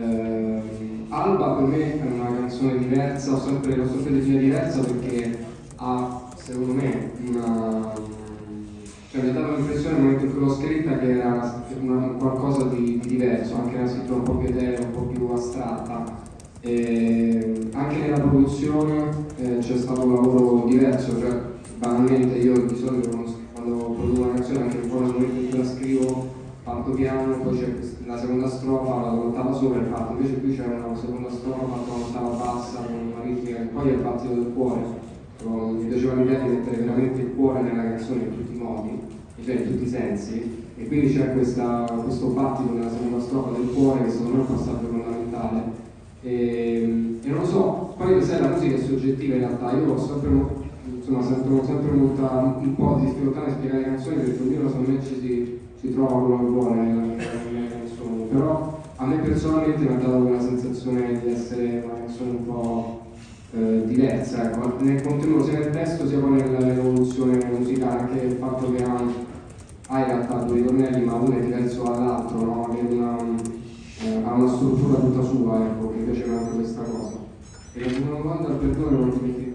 Eh, Alba per me è una canzone diversa, ho sempre, l'ho definita diversa perché ha, secondo me, una... Cioè, mi ha dato l'impressione nel momento in cui l'ho scritta che era una, qualcosa di, di, diverso, anche una scrittura un po' più eterea, un po' più astratta. E anche nella produzione eh, c'è stato un lavoro diverso, cioè banalmente io di solito quando parto piano, poi c'è la seconda strofa, la ottava sopra e parto, invece qui c'è una seconda strofa, una ottava bassa con una ritmica che poi è il battito del cuore. Mi piaceva l'idea di mettere veramente il cuore nella canzone in tutti i modi, cioè in tutti i sensi, e quindi c'è questo battito nella seconda strofa del cuore che secondo me è un passaggio fondamentale. E, e non lo so, poi sai la musica è soggettiva in realtà, io ho sempre insomma sento sempre molta, un po' di difficoltà nel spiegare le canzoni perché ognuno secondo me ci si, si trova quello che vuole nelle, nelle canzoni, però a me personalmente mi ha dato quella sensazione di essere una canzone un po' eh, diversa, ecco, nel contenuto sia nel testo sia poi nell'evoluzione musicale, anche il fatto che ha, ha in realtà due ritornelli ma uno è diverso dall'altro, no? una, eh, ha una struttura tutta sua, ecco, mi piaceva anche questa cosa. E la seconda domanda, perdone, non mi